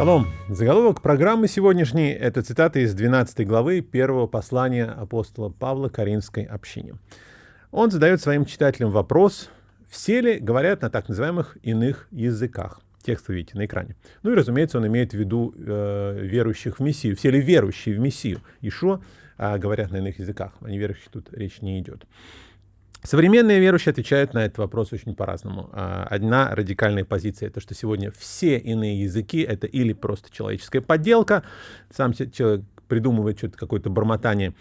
Шалом. Заголовок программы сегодняшней – это цитата из 12 главы первого послания апостола Павла Каринской общине. Он задает своим читателям вопрос, все ли говорят на так называемых иных языках. Текст вы видите на экране. Ну и, разумеется, он имеет в виду э, верующих в Мессию. Все ли верующие в Мессию Ишо э, говорят на иных языках? О неверующих тут речь не идет. Современные верующие отвечают на этот вопрос очень по-разному. А, одна радикальная позиция — это что сегодня все иные языки — это или просто человеческая подделка, сам человек придумывает что-то, какое-то бормотание,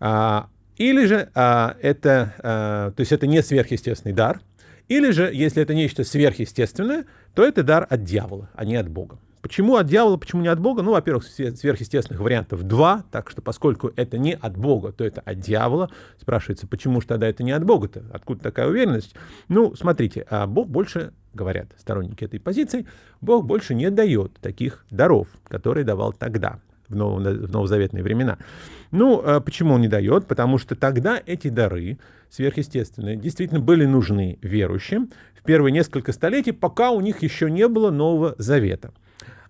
а, или же а, это, то есть это не сверхъестественный дар, или же, если это нечто сверхъестественное, то это дар от дьявола, а не от Бога. Почему от дьявола, почему не от Бога? Ну, во-первых, сверхъестественных вариантов два, так что поскольку это не от Бога, то это от дьявола. Спрашивается, почему же тогда это не от Бога-то? Откуда такая уверенность? Ну, смотрите, а Бог больше, говорят сторонники этой позиции, Бог больше не дает таких даров, которые давал тогда, в, ново, в новозаветные времена. Ну, а почему он не дает? Потому что тогда эти дары сверхъестественные действительно были нужны верующим в первые несколько столетий, пока у них еще не было Нового Завета.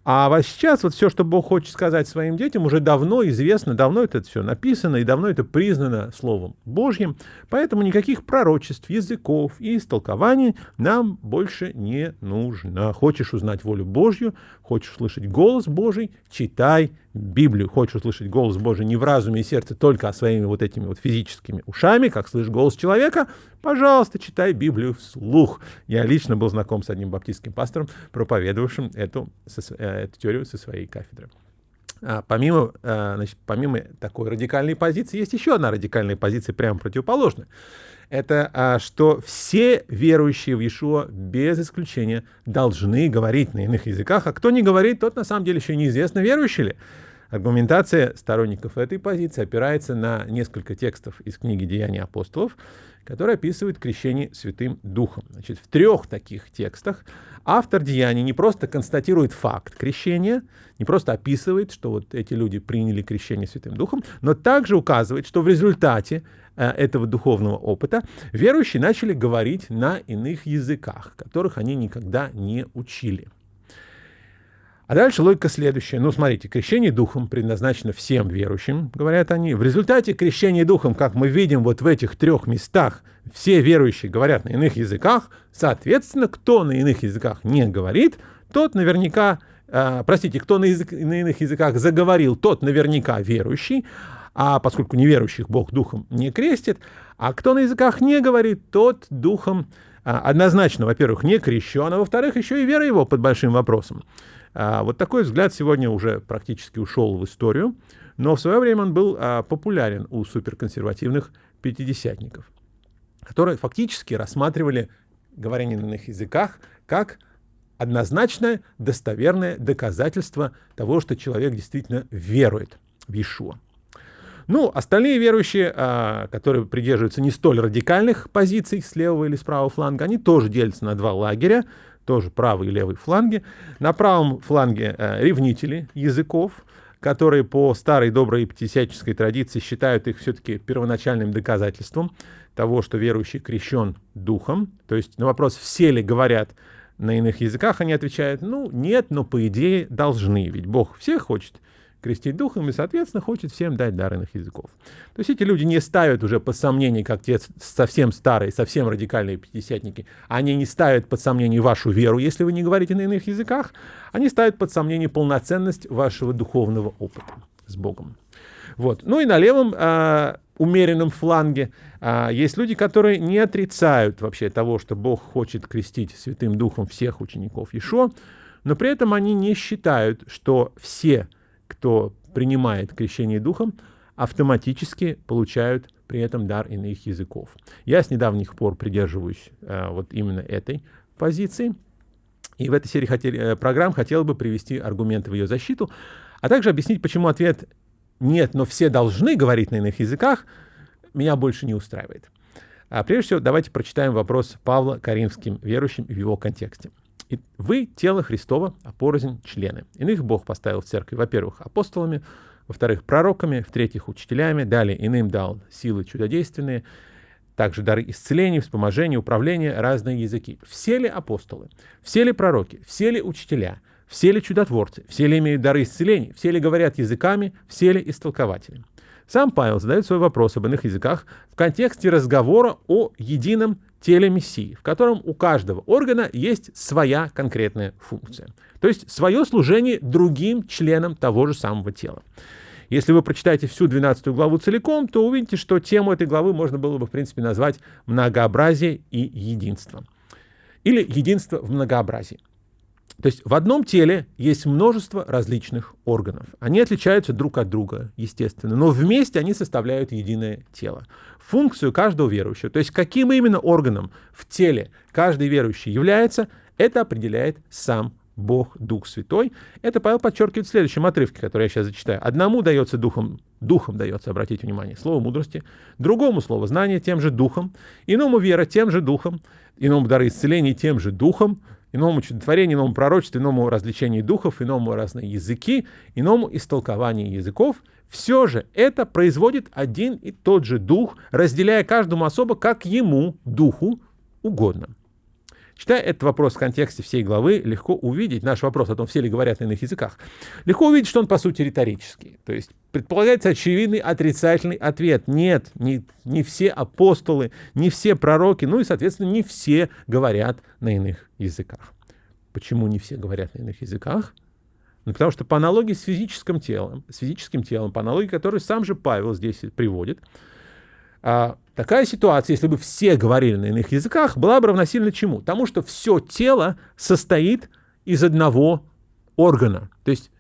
А вот сейчас вот все, что Бог хочет сказать своим детям, уже давно известно, давно это все написано и давно это признано Словом Божьим. Поэтому никаких пророчеств, языков и истолкований нам больше не нужно. Хочешь узнать волю Божью, хочешь услышать голос Божий, читай Библию. Хочешь услышать голос Божий не в разуме и сердце, только а своими вот этими вот физическими ушами, как слышишь голос человека, пожалуйста, читай Библию вслух. Я лично был знаком с одним баптистским пастором, проповедовавшим эту, э, эту теорию со своей кафедры. А, помимо, а, значит, помимо такой радикальной позиции, есть еще одна радикальная позиция, прямо противоположная. Это а, что все верующие в Иешуа без исключения должны говорить на иных языках, а кто не говорит, тот на самом деле еще неизвестно, верующий ли. Аргументация сторонников этой позиции опирается на несколько текстов из книги «Деяния апостолов», которые описывают крещение Святым Духом. Значит, в трех таких текстах автор Деяний не просто констатирует факт крещения, не просто описывает, что вот эти люди приняли крещение Святым Духом, но также указывает, что в результате э, этого духовного опыта верующие начали говорить на иных языках, которых они никогда не учили. А дальше логика следующая. Ну, смотрите, крещение духом предназначено всем верующим, говорят они. В результате крещения духом, как мы видим вот в этих трех местах, все верующие говорят на иных языках, соответственно, кто на иных языках не говорит, тот наверняка, э, простите, кто на, язык, на иных языках заговорил, тот наверняка верующий, а поскольку неверующих Бог духом не крестит, а кто на языках не говорит, тот духом э, однозначно, во-первых, не крещен, а во-вторых, еще и вера его под большим вопросом. А, вот такой взгляд сегодня уже практически ушел в историю, но в свое время он был а, популярен у суперконсервативных пятидесятников, которые фактически рассматривали говорение на иных языках как однозначное, достоверное доказательство того, что человек действительно верует в Иешуа. Ну, остальные верующие, а, которые придерживаются не столь радикальных позиций с левого или с правого фланга, они тоже делятся на два лагеря тоже правый и левый фланги. На правом фланге э, ревнители языков, которые по старой доброй пятидесятнической традиции считают их все-таки первоначальным доказательством того, что верующий крещен духом. То есть на вопрос, все ли говорят на иных языках, они отвечают, ну, нет, но по идее должны, ведь Бог всех хочет крестить духом и, соответственно, хочет всем дать дар иных языков. То есть эти люди не ставят уже под сомнение, как те совсем старые, совсем радикальные пятидесятники, они не ставят под сомнение вашу веру, если вы не говорите на иных языках, они ставят под сомнение полноценность вашего духовного опыта с Богом. Вот. Ну и на левом э, умеренном фланге э, есть люди, которые не отрицают вообще того, что Бог хочет крестить Святым Духом всех учеников Ишо, но при этом они не считают, что все кто принимает крещение духом, автоматически получают при этом дар иных языков. Я с недавних пор придерживаюсь э, вот именно этой позиции. И в этой серии хотели, э, программ хотел бы привести аргументы в ее защиту, а также объяснить, почему ответ «нет, но все должны говорить на иных языках» меня больше не устраивает. А прежде всего, давайте прочитаем вопрос Павла Каримским верующим в его контексте. И вы — тело Христова, а порознь — члены. Иных Бог поставил в церкви, во-первых, апостолами, во-вторых, пророками, в-третьих, учителями, далее иным дал силы чудодейственные, также дары исцеления, вспоможения, управления, разные языки. Все ли апостолы, все ли пророки, все ли учителя, Все ли чудотворцы? Все ли имеют дары исцелений? Все ли говорят языками? Все ли истолкователи? Сам Павел задает свой вопрос об иных языках в контексте разговора о едином теле Мессии, в котором у каждого органа есть своя конкретная функция. То есть свое служение другим членам того же самого тела. Если вы прочитаете всю 12 главу целиком, то увидите, что тему этой главы можно было бы, в принципе, назвать «Многообразие и единство». Или «Единство в многообразии». То есть в одном теле есть множество различных органов. Они отличаются друг от друга, естественно, но вместе они составляют единое тело. Функцию каждого верующего, то есть каким именно органом в теле каждый верующий является, это определяет сам Бог, Дух Святой. Это Павел подчеркивает в следующем отрывке, который я сейчас зачитаю. Одному дается духом, духом дается, обратите внимание, слово мудрости, другому слово знание тем же духом, иному вера тем же духом, иному дары исцеления тем же духом, иному чудотворению, иному пророчеству, иному развлечению духов, иному разные языки, иному истолкованию языков. Все же это производит один и тот же дух, разделяя каждому особо, как ему, духу, угодно. Читая этот вопрос в контексте всей главы, легко увидеть, наш вопрос о том, все ли говорят на иных языках, легко увидеть, что он по сути риторический. То есть предполагается очевидный отрицательный ответ. Нет, не, не все апостолы, не все пророки, ну и, соответственно, не все говорят на иных языках. Почему не все говорят на иных языках? Ну, потому что по аналогии с физическим телом, с физическим телом, по аналогии, которую сам же Павел здесь приводит, а, такая ситуация, если бы все говорили на иных языках, была бы равносильна чему? Тому, что все тело состоит из одного органа. То есть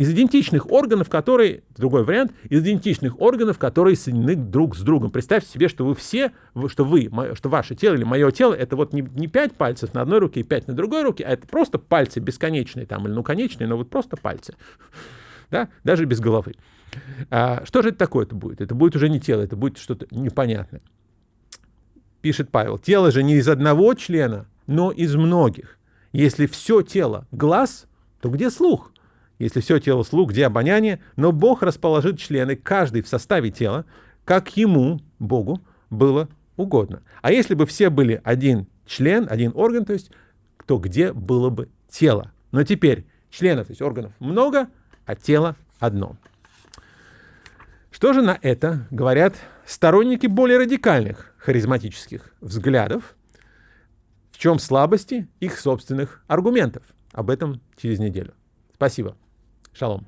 из идентичных органов, которые, другой вариант, из идентичных органов, которые соединены друг с другом. Представьте себе, что вы все, что вы, что ваше тело или мое тело, это вот не, не пять пальцев на одной руке и пять на другой руке, а это просто пальцы бесконечные там, или ну конечные, но вот просто пальцы. Да? Даже без головы. А, что же это такое-то будет? Это будет уже не тело, это будет что-то непонятное. Пишет Павел, тело же не из одного члена, но из многих. Если все тело глаз, то где слух? Если все тело слух, где обоняние? Но Бог расположит члены, каждый в составе тела, как ему, Богу, было угодно. А если бы все были один член, один орган, то есть, то где было бы тело? Но теперь членов, то есть органов много, а тело одно. Что же на это говорят сторонники более радикальных харизматических взглядов? В чем слабости их собственных аргументов? Об этом через неделю. Спасибо. Шалом.